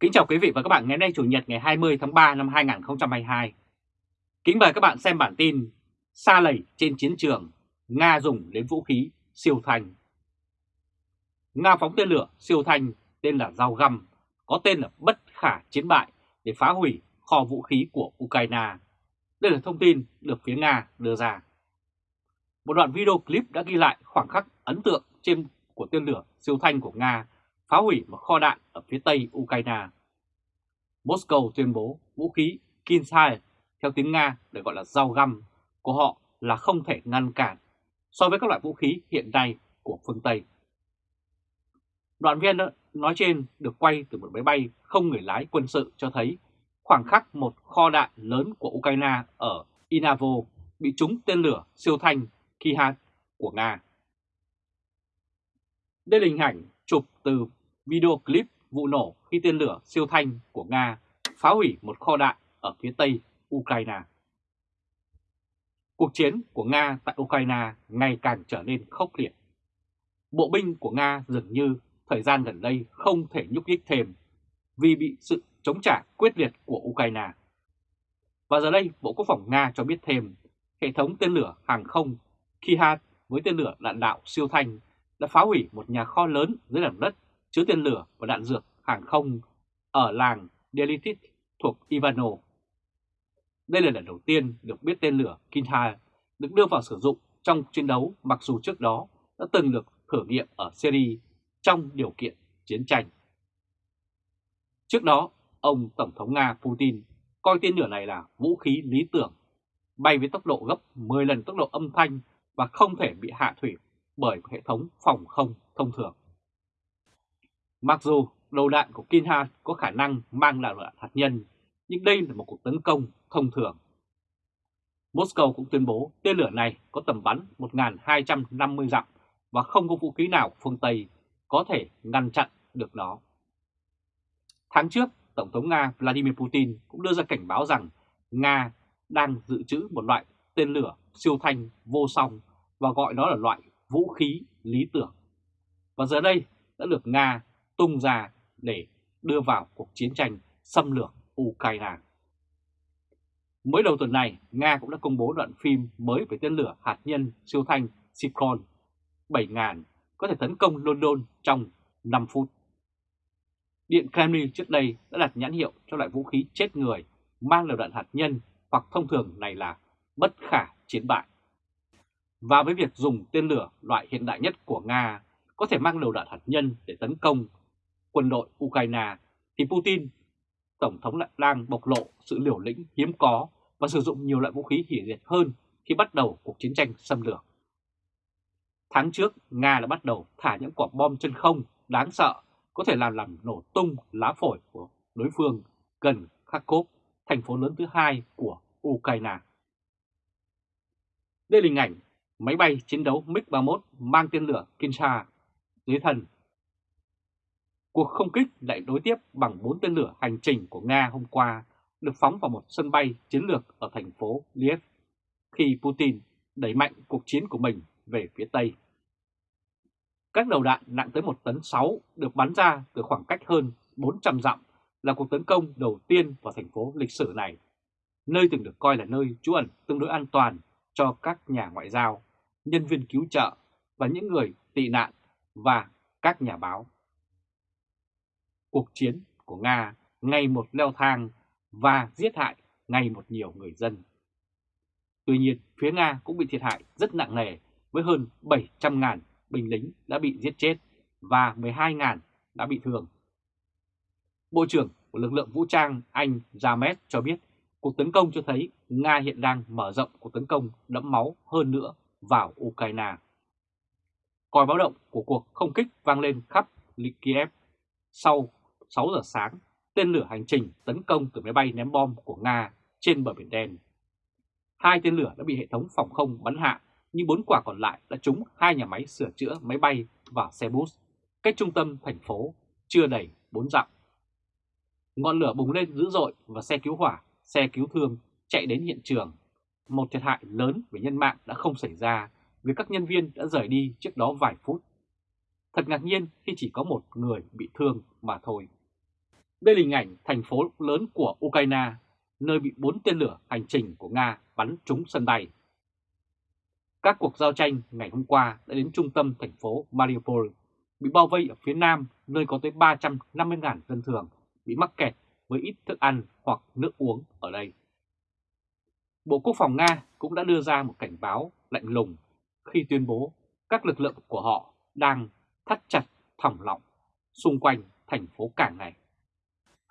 Kính chào quý vị và các bạn ngày nay Chủ nhật ngày 20 tháng 3 năm 2022. Kính mời các bạn xem bản tin Sa lầy trên chiến trường, Nga dùng đến vũ khí siêu thanh. Nga phóng tên lửa siêu thanh tên là dao găm, có tên là bất khả chiến bại để phá hủy kho vũ khí của Ukraine. Đây là thông tin được phía Nga đưa ra. Một đoạn video clip đã ghi lại khoảng khắc ấn tượng trên của tên lửa siêu thanh của Nga phá hủy một kho đạn ở phía tây Ukraine. Moscow tuyên bố vũ khí Kinsai theo tiếng Nga được gọi là dao găm, của họ là không thể ngăn cản so với các loại vũ khí hiện nay của phương Tây. Đoạn video nói trên được quay từ một máy bay không người lái quân sự cho thấy khoảng khắc một kho đạn lớn của Ukraine ở Inavo bị trúng tên lửa siêu thanh Kihat của Nga. Đây là hình ảnh chụp từ video clip vụ nổ khi tên lửa siêu thanh của Nga phá hủy một kho đạn ở phía tây Ukraine. Cuộc chiến của Nga tại Ukraine ngày càng trở nên khốc liệt. Bộ binh của Nga dường như thời gian gần đây không thể nhúc nhích thêm vì bị sự chống trả quyết liệt của Ukraine. Và giờ đây, Bộ Quốc phòng Nga cho biết thêm, hệ thống tên lửa hàng không Kihat với tên lửa đạn đạo siêu thanh đã phá hủy một nhà kho lớn dưới lòng đất chứa tên lửa và đạn dược hàng không ở làng Delitit thuộc Ivano. Đây là lần đầu tiên được biết tên lửa Kintai được đưa vào sử dụng trong chiến đấu mặc dù trước đó đã từng được thử nghiệm ở Syria trong điều kiện chiến tranh. Trước đó, ông Tổng thống Nga Putin coi tên lửa này là vũ khí lý tưởng, bay với tốc độ gấp 10 lần tốc độ âm thanh và không thể bị hạ thủy bởi hệ thống phòng không thông thường. Mặc dù đầu đạn của Kinhan có khả năng mang lại loại hạt nhân, nhưng đây là một cuộc tấn công thông thường. Moscow cũng tuyên bố tên lửa này có tầm bắn 1.250 dặm và không có vũ khí nào của phương Tây có thể ngăn chặn được nó. Tháng trước, Tổng thống Nga Vladimir Putin cũng đưa ra cảnh báo rằng Nga đang dự trữ một loại tên lửa siêu thanh vô song và gọi nó là loại vũ khí lý tưởng. Và giờ đây đã được Nga tung ra để đưa vào cuộc chiến tranh xâm lược Ukraine. Mới đầu tuần này, Nga cũng đã công bố đoạn phim mới về tên lửa hạt nhân siêu thanh Sikron 7000 có thể tấn công London trong 5 phút. Điện Kremlin trước đây đã đặt nhãn hiệu cho loại vũ khí chết người mang đầu đạn hạt nhân hoặc thông thường này là bất khả chiến bại. Và với việc dùng tên lửa loại hiện đại nhất của Nga có thể mang đầu đạn hạt nhân để tấn công quân đội Ukraine thì Putin, Tổng thống lại đang bộc lộ sự liều lĩnh hiếm có và sử dụng nhiều loại vũ khí hủy diệt hơn khi bắt đầu cuộc chiến tranh xâm lược. Tháng trước, Nga đã bắt đầu thả những quả bom chân không đáng sợ có thể làm làm nổ tung lá phổi của đối phương gần Kharkov, thành phố lớn thứ hai của Ukraine. Đây là hình ảnh máy bay chiến đấu MiG-31 mang tên lửa Kinsa dưới thân Cuộc không kích lại đối tiếp bằng 4 tên lửa hành trình của Nga hôm qua được phóng vào một sân bay chiến lược ở thành phố Liev khi Putin đẩy mạnh cuộc chiến của mình về phía Tây. Các đầu đạn nặng tới 1 tấn 6 được bắn ra từ khoảng cách hơn 400 dặm là cuộc tấn công đầu tiên vào thành phố lịch sử này, nơi từng được coi là nơi trú ẩn tương đối an toàn cho các nhà ngoại giao, nhân viên cứu trợ và những người tị nạn và các nhà báo cuộc chiến của Nga ngày một leo thang và giết hại ngày một nhiều người dân. Tuy nhiên, phía Nga cũng bị thiệt hại rất nặng nề với hơn 700.000 binh lính đã bị giết chết và 12.000 đã bị thương. Bộ trưởng của lực lượng vũ trang Anh James cho biết cuộc tấn công cho thấy Nga hiện đang mở rộng cuộc tấn công đẫm máu hơn nữa vào Ukraine. Còi báo động của cuộc không kích vang lên khắp Kiev sau 6 giờ sáng, tên lửa hành trình tấn công từ máy bay ném bom của Nga trên bờ Biển Đen. Hai tên lửa đã bị hệ thống phòng không bắn hạ, nhưng bốn quả còn lại đã trúng hai nhà máy sửa chữa máy bay và xe bus, cách trung tâm thành phố chưa đầy 4 dặm. Ngọn lửa bùng lên dữ dội và xe cứu hỏa, xe cứu thương chạy đến hiện trường. Một thiệt hại lớn về nhân mạng đã không xảy ra vì các nhân viên đã rời đi trước đó vài phút. Thật ngạc nhiên khi chỉ có một người bị thương mà thôi. Đây là hình ảnh thành phố lớn của Ukraine, nơi bị bốn tên lửa hành trình của Nga bắn trúng sân bay. Các cuộc giao tranh ngày hôm qua đã đến trung tâm thành phố Mariupol, bị bao vây ở phía nam nơi có tới 350.000 dân thường bị mắc kẹt với ít thức ăn hoặc nước uống ở đây. Bộ Quốc phòng Nga cũng đã đưa ra một cảnh báo lạnh lùng khi tuyên bố các lực lượng của họ đang thắt chặt thòng lọng xung quanh thành phố cảng này.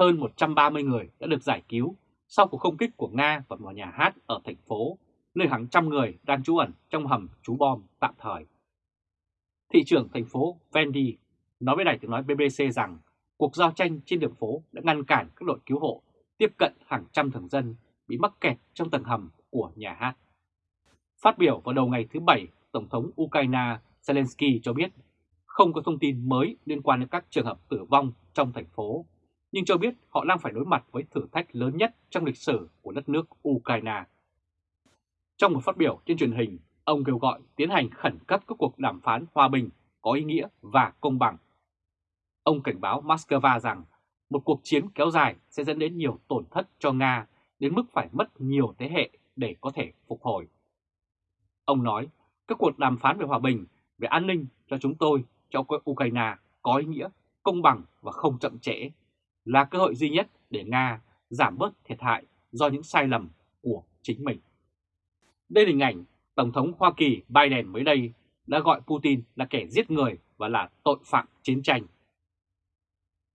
Hơn 130 người đã được giải cứu sau cuộc không kích của Nga vào một nhà hát ở thành phố, nơi hàng trăm người đang trú ẩn trong hầm trú bom tạm thời. Thị trưởng thành phố Vendi nói với đài tiếng nói BBC rằng cuộc giao tranh trên đường phố đã ngăn cản các đội cứu hộ tiếp cận hàng trăm thường dân bị mắc kẹt trong tầng hầm của nhà hát. Phát biểu vào đầu ngày thứ Bảy, Tổng thống Ukraine Zelensky cho biết không có thông tin mới liên quan đến các trường hợp tử vong trong thành phố, nhưng cho biết họ đang phải đối mặt với thử thách lớn nhất trong lịch sử của đất nước Ukraine. Trong một phát biểu trên truyền hình, ông kêu gọi tiến hành khẩn cấp các cuộc đàm phán hòa bình có ý nghĩa và công bằng. Ông cảnh báo Moscow rằng một cuộc chiến kéo dài sẽ dẫn đến nhiều tổn thất cho Nga đến mức phải mất nhiều thế hệ để có thể phục hồi. Ông nói, các cuộc đàm phán về hòa bình, về an ninh cho chúng tôi, cho Ukraine có ý nghĩa, công bằng và không chậm trễ, là cơ hội duy nhất để Nga giảm bớt thiệt hại do những sai lầm của chính mình. Đây là hình ảnh Tổng thống Hoa Kỳ Biden mới đây đã gọi Putin là kẻ giết người và là tội phạm chiến tranh.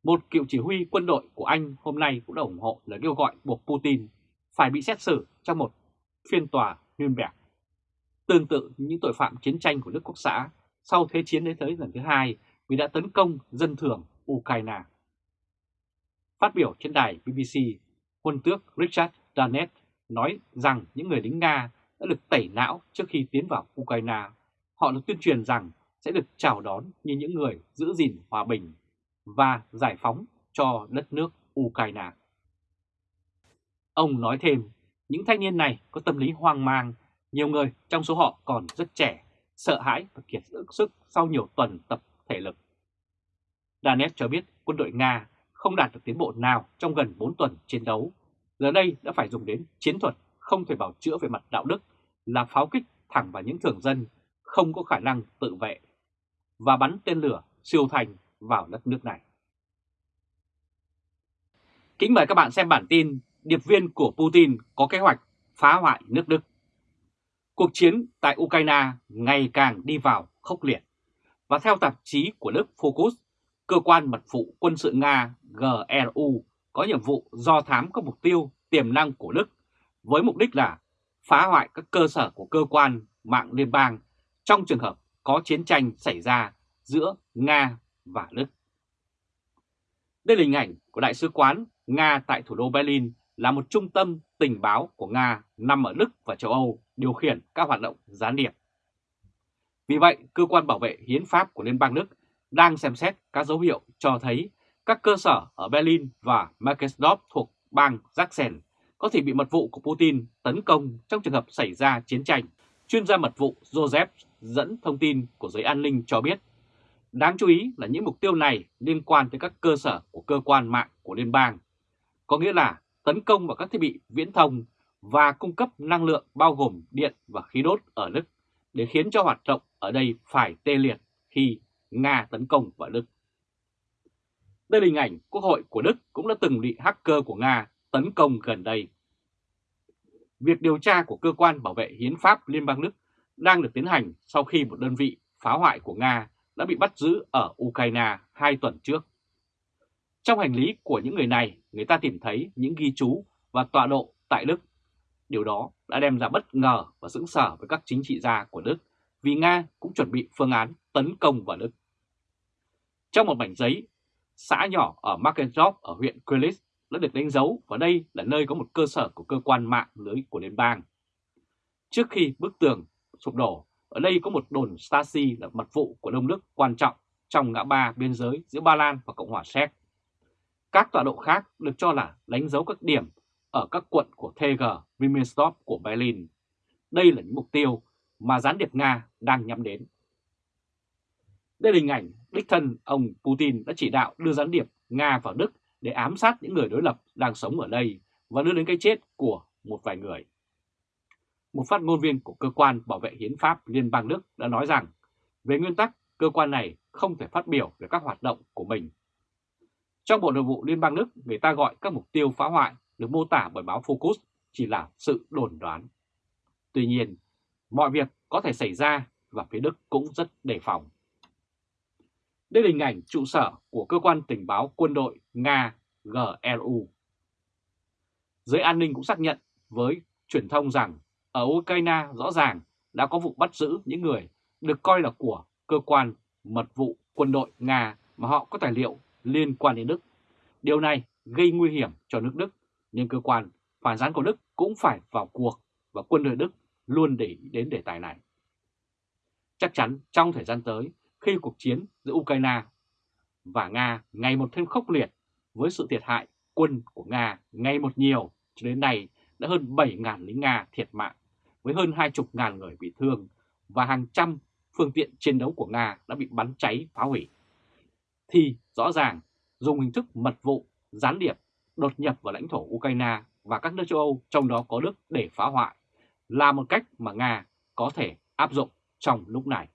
Một cựu chỉ huy quân đội của Anh hôm nay cũng đã ủng hộ lời kêu gọi buộc Putin phải bị xét xử trong một phiên tòa Nuremberg. Tương tự những tội phạm chiến tranh của nước quốc xã sau Thế chiến đến tới lần thứ hai vì đã tấn công dân thường Ukraine. Phát biểu trên đài BBC, quân tước Richard Danet nói rằng những người lính Nga đã được tẩy não trước khi tiến vào Ukraine. Họ được tuyên truyền rằng sẽ được chào đón như những người giữ gìn hòa bình và giải phóng cho đất nước Ukraine. Ông nói thêm, những thanh niên này có tâm lý hoang mang, nhiều người trong số họ còn rất trẻ, sợ hãi và kiệt sức sau nhiều tuần tập thể lực. Danet cho biết quân đội Nga không đạt được tiến bộ nào trong gần 4 tuần chiến đấu, giờ đây đã phải dùng đến chiến thuật không thể bảo chữa về mặt đạo đức là pháo kích thẳng vào những thường dân không có khả năng tự vệ và bắn tên lửa siêu thành vào đất nước này. Kính mời các bạn xem bản tin Điệp viên của Putin có kế hoạch phá hoại nước Đức. Cuộc chiến tại Ukraine ngày càng đi vào khốc liệt. Và theo tạp chí của Đức Focus, cơ quan mật vụ quân sự Nga GRU có nhiệm vụ do thám các mục tiêu tiềm năng của Đức với mục đích là phá hoại các cơ sở của cơ quan mạng liên bang trong trường hợp có chiến tranh xảy ra giữa Nga và Đức. Đây là hình ảnh của Đại sứ quán Nga tại thủ đô Berlin là một trung tâm tình báo của Nga nằm ở Đức và châu Âu điều khiển các hoạt động gián điệp. Vì vậy, cơ quan bảo vệ hiến pháp của Liên bang Đức đang xem xét các dấu hiệu cho thấy các cơ sở ở Berlin và Markensdorf thuộc bang Sachsen có thể bị mật vụ của Putin tấn công trong trường hợp xảy ra chiến tranh. Chuyên gia mật vụ Joseph dẫn thông tin của giới an ninh cho biết, đáng chú ý là những mục tiêu này liên quan tới các cơ sở của cơ quan mạng của liên bang, có nghĩa là tấn công vào các thiết bị viễn thông và cung cấp năng lượng bao gồm điện và khí đốt ở Đức để khiến cho hoạt động ở đây phải tê liệt khi Nga tấn công vào Đức. Đây là hình ảnh Quốc hội của Đức cũng đã từng bị hacker của Nga tấn công gần đây. Việc điều tra của Cơ quan Bảo vệ Hiến pháp Liên bang Đức đang được tiến hành sau khi một đơn vị phá hoại của Nga đã bị bắt giữ ở Ukraine hai tuần trước. Trong hành lý của những người này, người ta tìm thấy những ghi chú và tọa độ tại Đức. Điều đó đã đem ra bất ngờ và sững sở với các chính trị gia của Đức vì Nga cũng chuẩn bị phương án tấn công vào Đức. Trong một mảnh giấy, xã nhỏ ở Markendorf ở huyện Kölitz đã được đánh dấu và đây là nơi có một cơ sở của cơ quan mạng lưới của liên bang. Trước khi bức tường sụp đổ, ở đây có một đồn Stasi là mật vụ của Đông Đức quan trọng trong ngã ba biên giới giữa Ba Lan và Cộng hòa Séc. Các tọa độ khác được cho là đánh dấu các điểm ở các quận của TG Wilmersdorf của Berlin. Đây là những mục tiêu mà gián điệp Nga đang nhắm đến. Đây là hình ảnh đích thân ông Putin đã chỉ đạo đưa gián điệp Nga vào Đức để ám sát những người đối lập đang sống ở đây và đưa đến cái chết của một vài người. Một phát ngôn viên của cơ quan bảo vệ hiến pháp Liên bang Đức đã nói rằng về nguyên tắc cơ quan này không thể phát biểu về các hoạt động của mình. Trong Bộ Nội vụ Liên bang Đức, người ta gọi các mục tiêu phá hoại được mô tả bởi báo Focus chỉ là sự đồn đoán. Tuy nhiên, mọi việc có thể xảy ra và phía Đức cũng rất đề phòng. Đây là hình ảnh trụ sở của cơ quan tình báo quân đội Nga GRU. Giới an ninh cũng xác nhận với truyền thông rằng ở Ukraine rõ ràng đã có vụ bắt giữ những người được coi là của cơ quan mật vụ quân đội Nga mà họ có tài liệu liên quan đến Đức. Điều này gây nguy hiểm cho nước Đức, nhưng cơ quan phản gián của Đức cũng phải vào cuộc và quân đội Đức luôn để ý đến đề tài này. Chắc chắn trong thời gian tới, khi cuộc chiến giữa Ukraine và Nga ngày một thêm khốc liệt với sự thiệt hại quân của Nga ngày một nhiều, cho đến nay đã hơn 7.000 lính Nga thiệt mạng, với hơn 20.000 người bị thương và hàng trăm phương tiện chiến đấu của Nga đã bị bắn cháy phá hủy. Thì rõ ràng dùng hình thức mật vụ, gián điệp, đột nhập vào lãnh thổ Ukraine và các nước châu Âu trong đó có Đức để phá hoại là một cách mà Nga có thể áp dụng trong lúc này.